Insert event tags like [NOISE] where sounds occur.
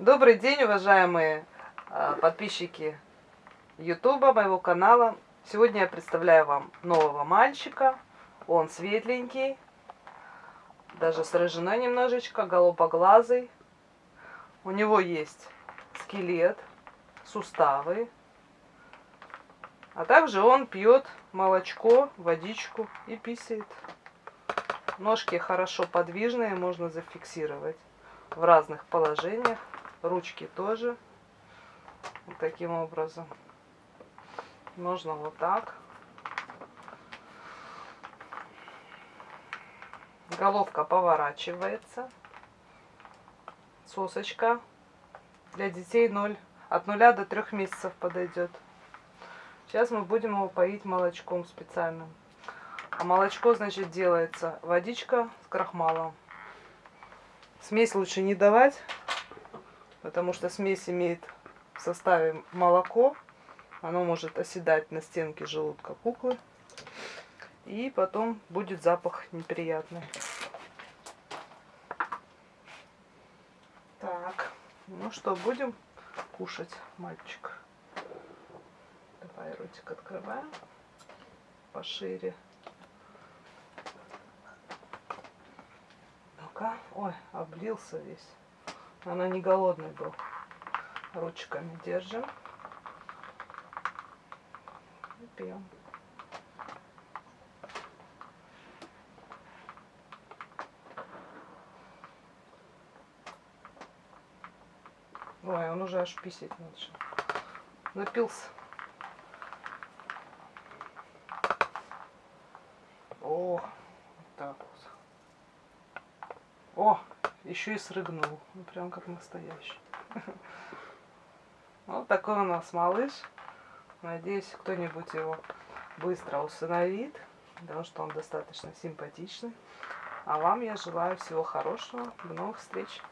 Добрый день, уважаемые э, подписчики Ютуба, моего канала. Сегодня я представляю вам нового мальчика. Он светленький, даже с немножечко, голубоглазый. У него есть скелет, суставы. А также он пьет молочко, водичку и писает. Ножки хорошо подвижные, можно зафиксировать в разных положениях. Ручки тоже. Вот таким образом. Можно вот так. Головка поворачивается. Сосочка. Для детей 0, от 0 до 3 месяцев подойдет. Сейчас мы будем его поить молочком специальным. А молочко, значит, делается водичка с крахмалом. Смесь лучше не давать, потому что смесь имеет в составе молоко. Оно может оседать на стенке желудка куклы. И потом будет запах неприятный. Так, ну что, будем кушать, мальчик. Давай ротик открываем пошире. молока. Ой, облился весь. Она не голодный был. Ручками держим. И пьем. Ой, он уже аж писать начал. Напился. О, вот так вот. О, еще и срыгнул. Ну, прям как настоящий. [LAUGHS] Вот такой у нас малыш. Надеюсь, кто-нибудь его быстро усыновит, потому что он достаточно симпатичный. А вам я желаю всего хорошего. До новых встреч!